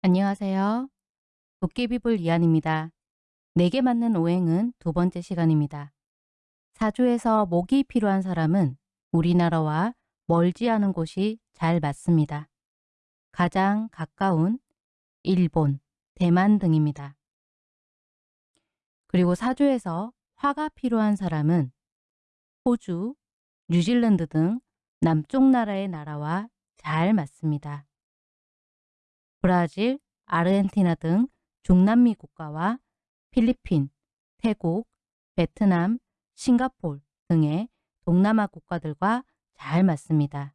안녕하세요. 도깨비불 이한입니다. 내게 맞는 오행은 두 번째 시간입니다. 사주에서 목이 필요한 사람은 우리나라와 멀지 않은 곳이 잘 맞습니다. 가장 가까운 일본, 대만 등입니다. 그리고 사주에서 화가 필요한 사람은 호주, 뉴질랜드 등 남쪽 나라의 나라와 잘 맞습니다. 브라질, 아르헨티나 등 중남미 국가와 필리핀, 태국, 베트남, 싱가폴 등의 동남아 국가들과 잘 맞습니다.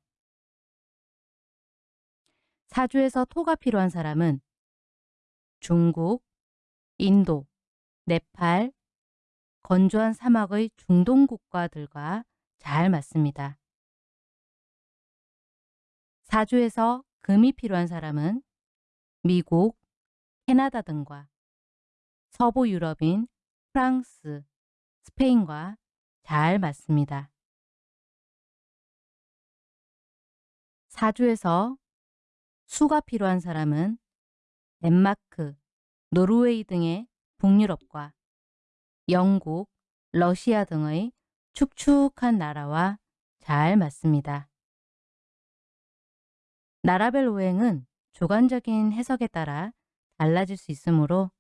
사주에서 토가 필요한 사람은 중국, 인도, 네팔, 건조한 사막의 중동 국가들과 잘 맞습니다. 사주에서 금이 필요한 사람은 미국, 캐나다 등과 서부 유럽인 프랑스, 스페인과 잘 맞습니다. 사주에서 수가 필요한 사람은 덴마크, 노르웨이 등의 북유럽과 영국, 러시아 등의 축축한 나라와 잘 맞습니다. 나라별 오행은 주관적인 해석에 따라 달라질 수 있으므로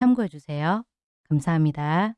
참고해 주세요. 감사합니다.